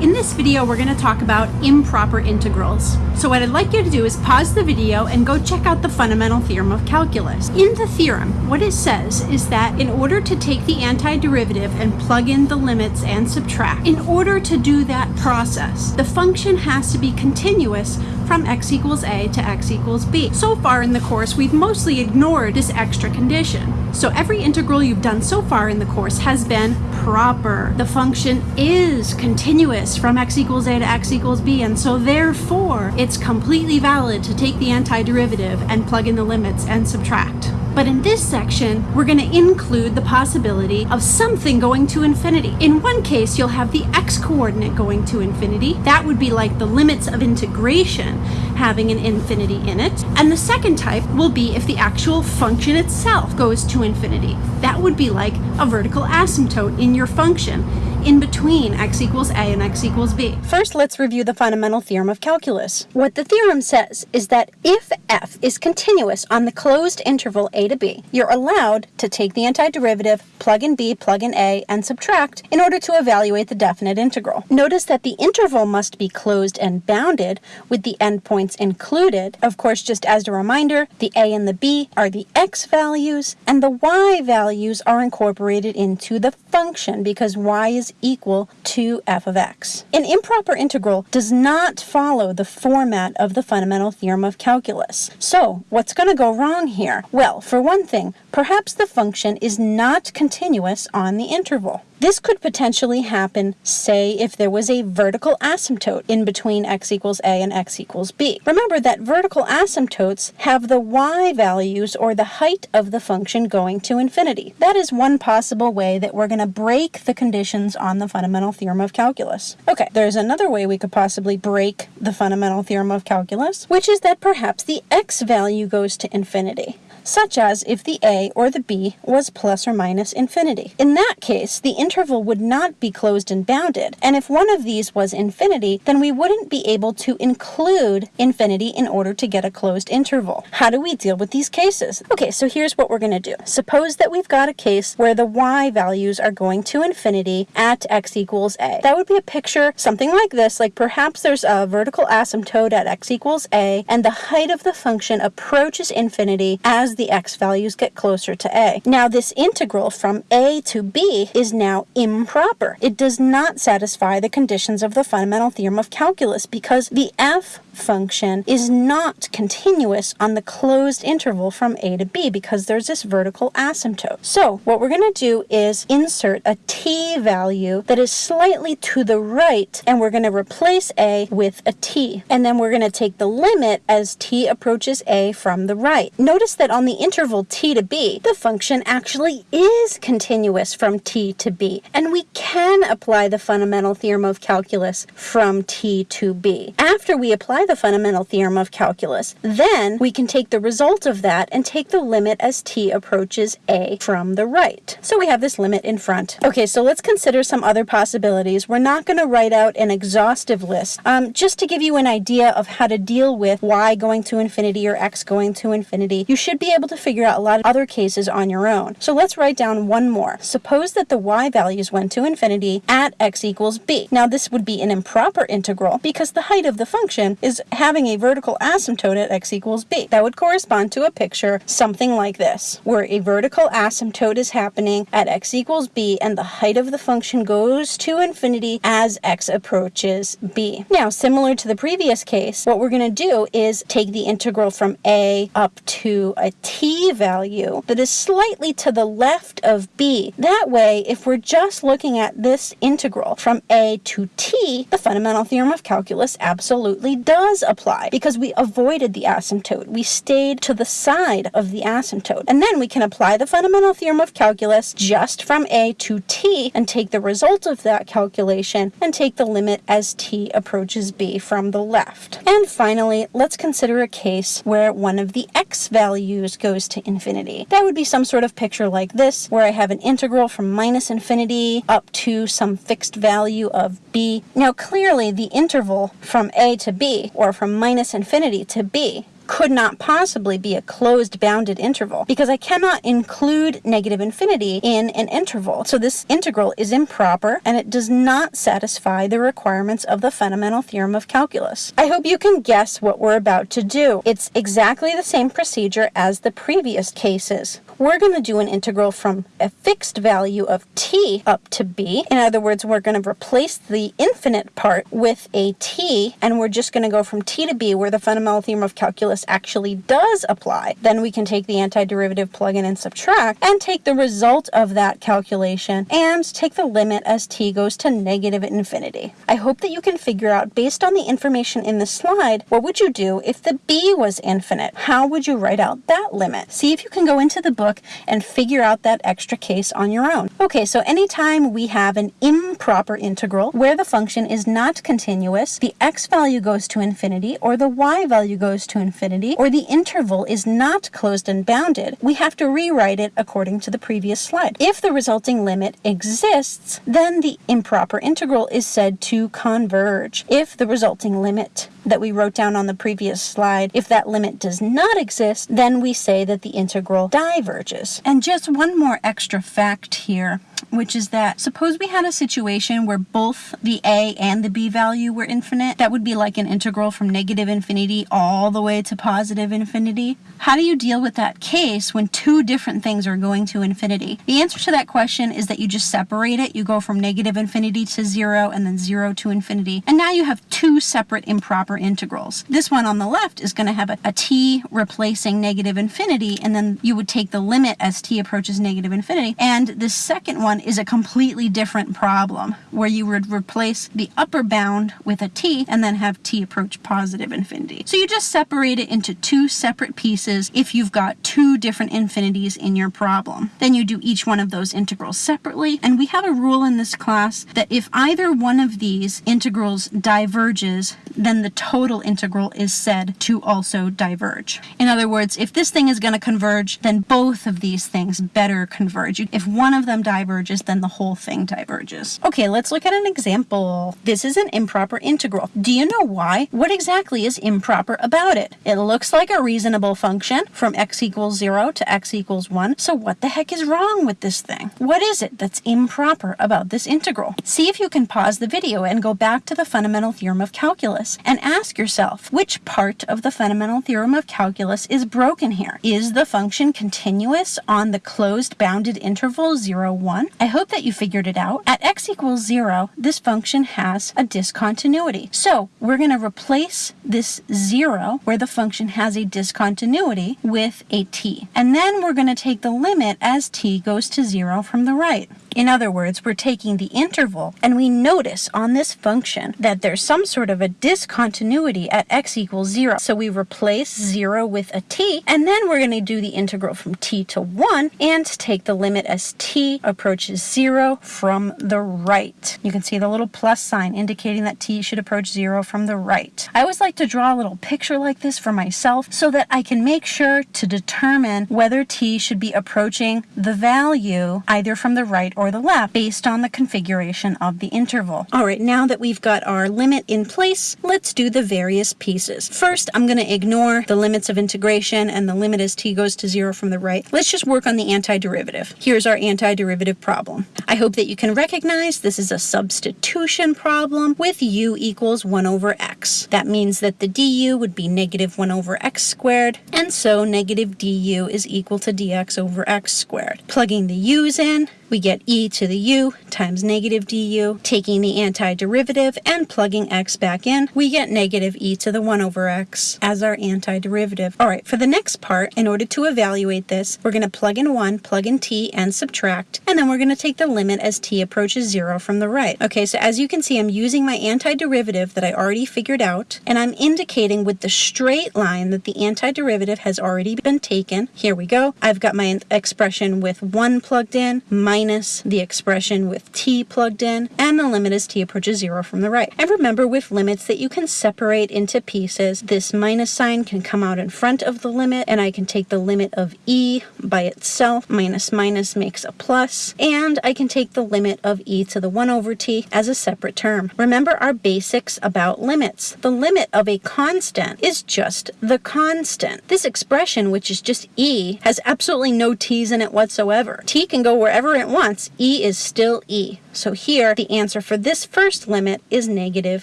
In this video, we're going to talk about improper integrals. So what I'd like you to do is pause the video and go check out the fundamental theorem of calculus. In the theorem, what it says is that in order to take the antiderivative and plug in the limits and subtract, in order to do that process, the function has to be continuous from x equals a to x equals b. So far in the course, we've mostly ignored this extra condition. So every integral you've done so far in the course has been proper. The function is continuous from x equals a to x equals b, and so therefore it's completely valid to take the antiderivative and plug in the limits and subtract. But in this section, we're going to include the possibility of something going to infinity. In one case, you'll have the x-coordinate going to infinity. That would be like the limits of integration having an infinity in it. And the second type will be if the actual function itself goes to infinity. That would be like a vertical asymptote in your function in between x equals a and x equals b. First, let's review the fundamental theorem of calculus. What the theorem says is that if f is continuous on the closed interval a to b, you're allowed to take the antiderivative, plug in b, plug in a, and subtract in order to evaluate the definite integral. Notice that the interval must be closed and bounded with the endpoints included. Of course, just as a reminder, the a and the b are the x values, and the y values are incorporated into the function because y is equal to f of x. An improper integral does not follow the format of the fundamental theorem of calculus. So what's going to go wrong here? Well, for one thing, perhaps the function is not continuous on the interval. This could potentially happen, say, if there was a vertical asymptote in between x equals a and x equals b. Remember that vertical asymptotes have the y values or the height of the function going to infinity. That is one possible way that we're going to break the conditions on the fundamental theorem of calculus. Okay, there's another way we could possibly break the fundamental theorem of calculus, which is that perhaps the x value goes to infinity such as if the a or the b was plus or minus infinity. In that case, the interval would not be closed and bounded, and if one of these was infinity, then we wouldn't be able to include infinity in order to get a closed interval. How do we deal with these cases? Okay, so here's what we're going to do. Suppose that we've got a case where the y values are going to infinity at x equals a. That would be a picture something like this, like perhaps there's a vertical asymptote at x equals a, and the height of the function approaches infinity as the x values get closer to a. Now this integral from a to b is now improper. It does not satisfy the conditions of the fundamental theorem of calculus because the f function is not continuous on the closed interval from a to b because there's this vertical asymptote. So what we're going to do is insert a t value that is slightly to the right and we're going to replace a with a t. And then we're going to take the limit as t approaches a from the right. Notice that on on the interval t to b, the function actually is continuous from t to b, and we can apply the fundamental theorem of calculus from t to b. After we apply the fundamental theorem of calculus, then we can take the result of that and take the limit as t approaches a from the right. So we have this limit in front. Okay, so let's consider some other possibilities. We're not going to write out an exhaustive list. Um, just to give you an idea of how to deal with y going to infinity or x going to infinity, you should be able to figure out a lot of other cases on your own. So let's write down one more. Suppose that the y values went to infinity at x equals b. Now this would be an improper integral because the height of the function is having a vertical asymptote at x equals b. That would correspond to a picture something like this, where a vertical asymptote is happening at x equals b and the height of the function goes to infinity as x approaches b. Now, similar to the previous case, what we're going to do is take the integral from a up to a t value that is slightly to the left of b. That way, if we're just looking at this integral from a to t, the fundamental theorem of calculus absolutely does apply because we avoided the asymptote. We stayed to the side of the asymptote. And then we can apply the fundamental theorem of calculus just from a to t and take the result of that calculation and take the limit as t approaches b from the left. And finally, let's consider a case where one of the x values goes to infinity. That would be some sort of picture like this, where I have an integral from minus infinity up to some fixed value of b. Now clearly the interval from a to b, or from minus infinity to b, could not possibly be a closed bounded interval because I cannot include negative infinity in an interval. So this integral is improper and it does not satisfy the requirements of the fundamental theorem of calculus. I hope you can guess what we're about to do. It's exactly the same procedure as the previous cases. We're going to do an integral from a fixed value of t up to b. In other words, we're going to replace the infinite part with a t, and we're just going to go from t to b where the fundamental theorem of calculus actually does apply. Then we can take the antiderivative, plug in and subtract, and take the result of that calculation and take the limit as t goes to negative infinity. I hope that you can figure out, based on the information in the slide, what would you do if the b was infinite? How would you write out that limit? See if you can go into the book and figure out that extra case on your own. Okay, so anytime we have an improper integral where the function is not continuous, the x value goes to infinity, or the y value goes to infinity, or the interval is not closed and bounded, we have to rewrite it according to the previous slide. If the resulting limit exists, then the improper integral is said to converge. If the resulting limit that we wrote down on the previous slide, if that limit does not exist, then we say that the integral diverges. And just one more extra fact here which is that suppose we had a situation where both the a and the b value were infinite, that would be like an integral from negative infinity all the way to positive infinity. How do you deal with that case when two different things are going to infinity? The answer to that question is that you just separate it. You go from negative infinity to zero and then zero to infinity. And now you have two separate improper integrals. This one on the left is going to have a, a t replacing negative infinity, and then you would take the limit as t approaches negative infinity. And the second one is a completely different problem where you would replace the upper bound with a t and then have t approach positive infinity. So you just separate it into two separate pieces if you've got two different infinities in your problem. Then you do each one of those integrals separately. And we have a rule in this class that if either one of these integrals diverges, then the total integral is said to also diverge. In other words, if this thing is going to converge, then both of these things better converge. If one of them diverges, then the whole thing diverges. Okay, let's look at an example. This is an improper integral. Do you know why? What exactly is improper about it? It looks like a reasonable function from x equals 0 to x equals 1. So what the heck is wrong with this thing? What is it that's improper about this integral? See if you can pause the video and go back to the fundamental theorem of calculus and ask yourself, which part of the fundamental theorem of calculus is broken here? Is the function continuous on the closed bounded interval 0, 1? I hope that you figured it out. At x equals 0, this function has a discontinuity. So we're going to replace this 0, where the function has a discontinuity, with a t. And then we're going to take the limit as t goes to 0 from the right. In other words, we're taking the interval, and we notice on this function that there's some sort of a discontinuity at x equals 0. So we replace 0 with a t, and then we're going to do the integral from t to 1 and take the limit as t approaches 0 from the right. You can see the little plus sign indicating that t should approach 0 from the right. I always like to draw a little picture like this for myself so that I can make sure to determine whether t should be approaching the value either from the right or the left based on the configuration of the interval. All right, now that we've got our limit in place, let's do the various pieces. First, I'm going to ignore the limits of integration and the limit as t goes to zero from the right. Let's just work on the antiderivative. Here's our antiderivative problem. I hope that you can recognize this is a substitution problem with u equals 1 over x. That means that the du would be negative 1 over x squared, and so negative du is equal to dx over x squared. Plugging the u's in, we get e to the u times negative du. Taking the antiderivative and plugging x back in, we get negative e to the 1 over x as our antiderivative. All right, for the next part, in order to evaluate this, we're going to plug in 1, plug in t, and subtract, and then we're going to take the limit as t approaches 0 from the right. Okay, so as you can see, I'm using my antiderivative that I already figured out, and I'm indicating with the straight line that the antiderivative has already been taken. Here we go. I've got my expression with 1 plugged in, minus minus the expression with t plugged in, and the limit as t approaches zero from the right. And remember with limits that you can separate into pieces. This minus sign can come out in front of the limit, and I can take the limit of e by itself. Minus minus makes a plus, and I can take the limit of e to the 1 over t as a separate term. Remember our basics about limits. The limit of a constant is just the constant. This expression, which is just e, has absolutely no t's in it whatsoever. t can go wherever it wants. e is still e. So here, the answer for this first limit is negative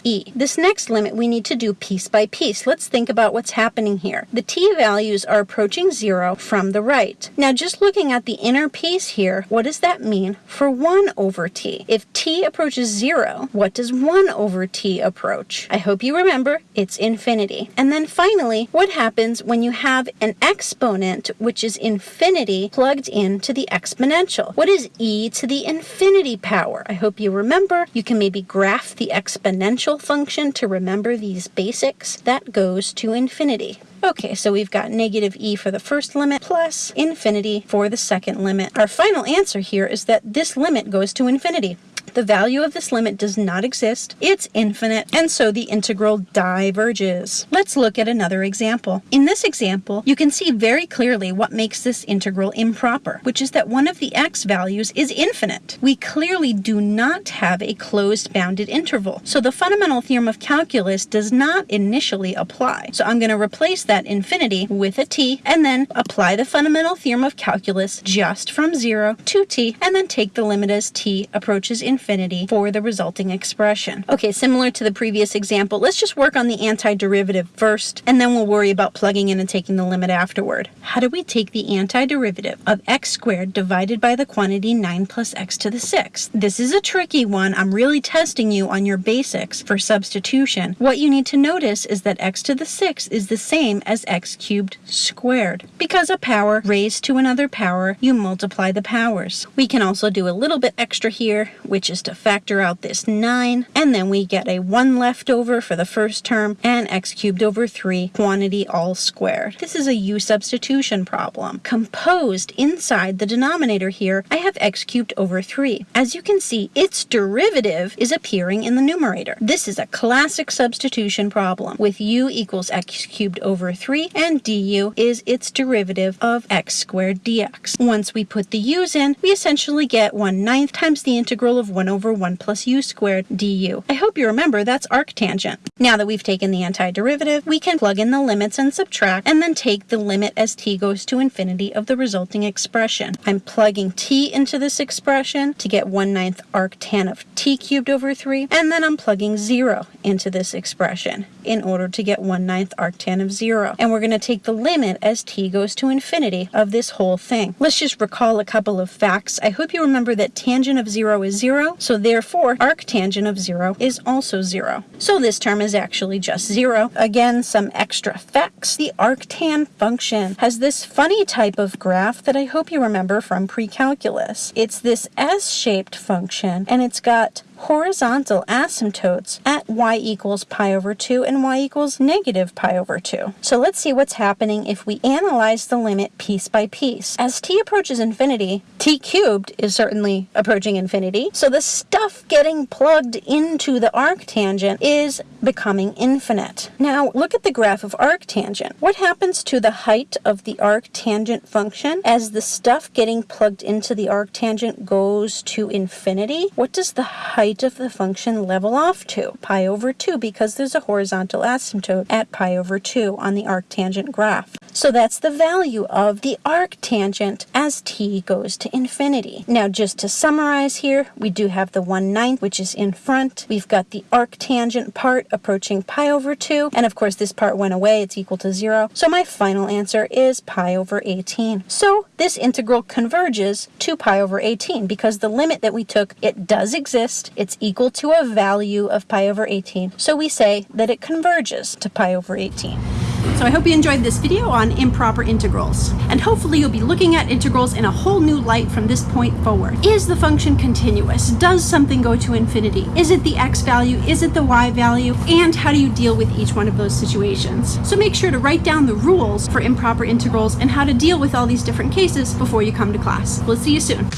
e. This next limit we need to do piece by piece. Let's think about what's happening here. The t values are approaching zero from the right. Now just looking at the inner piece here, what does that mean for 1 over t? If t approaches zero, what does 1 over t approach? I hope you remember it's infinity. And then finally, what happens when you have an exponent, which is infinity, plugged into the exponential? What is e to the infinity power? I hope you remember. You can maybe graph the exponential function to remember these basics. That goes to infinity. Okay, so we've got negative e for the first limit plus infinity for the second limit. Our final answer here is that this limit goes to infinity. The value of this limit does not exist. It's infinite, and so the integral diverges. Let's look at another example. In this example, you can see very clearly what makes this integral improper, which is that one of the x values is infinite. We clearly do not have a closed bounded interval, so the fundamental theorem of calculus does not initially apply. So I'm going to replace that infinity with a t, and then apply the fundamental theorem of calculus just from 0 to t, and then take the limit as t approaches infinity infinity for the resulting expression. Okay, similar to the previous example, let's just work on the antiderivative first, and then we'll worry about plugging in and taking the limit afterward. How do we take the antiderivative of x squared divided by the quantity 9 plus x to the 6th? This is a tricky one. I'm really testing you on your basics for substitution. What you need to notice is that x to the 6th is the same as x cubed squared. Because a power raised to another power, you multiply the powers. We can also do a little bit extra here, which is is to factor out this 9, and then we get a 1 left over for the first term, and x cubed over 3, quantity all squared. This is a u substitution problem. Composed inside the denominator here, I have x cubed over 3. As you can see, its derivative is appearing in the numerator. This is a classic substitution problem, with u equals x cubed over 3, and du is its derivative of x squared dx. Once we put the u's in, we essentially get 1 ninth times the integral of 1 1 over 1 plus u squared du. I hope you remember that's arctangent. Now that we've taken the antiderivative, we can plug in the limits and subtract, and then take the limit as t goes to infinity of the resulting expression. I'm plugging t into this expression to get 1 ninth arctan of t cubed over 3, and then I'm plugging 0 into this expression in order to get 1 ninth arctan of 0. And we're going to take the limit as t goes to infinity of this whole thing. Let's just recall a couple of facts. I hope you remember that tangent of 0 is 0, so therefore arctangent of 0 is also 0. So this term is actually just 0. Again, some extra facts. The arctan function has this funny type of graph that I hope you remember from pre-calculus. It's this S-shaped function, and it's got horizontal asymptotes at y equals pi over 2 and y equals negative pi over 2. So let's see what's happening if we analyze the limit piece by piece. As t approaches infinity, t cubed is certainly approaching infinity, so the stuff getting plugged into the arctangent is becoming infinite. Now look at the graph of arctangent. What happens to the height of the arctangent function as the stuff getting plugged into the arctangent goes to infinity? What does the height of the function level off to? Pi over 2 because there's a horizontal asymptote at pi over 2 on the arctangent graph. So that's the value of the arctangent as t goes to infinity. Now just to summarize here, we do have the 1 ninth which is in front. We've got the arctangent part approaching pi over 2 and of course this part went away, it's equal to 0. So my final answer is pi over 18. So this integral converges to pi over 18 because the limit that we took, it does exist, it's equal to a value of pi over 18. So we say that it converges to pi over 18. So I hope you enjoyed this video on improper integrals. And hopefully you'll be looking at integrals in a whole new light from this point forward. Is the function continuous? Does something go to infinity? Is it the x value? Is it the y value? And how do you deal with each one of those situations? So make sure to write down the rules for improper integrals and how to deal with all these different cases before you come to class. We'll see you soon.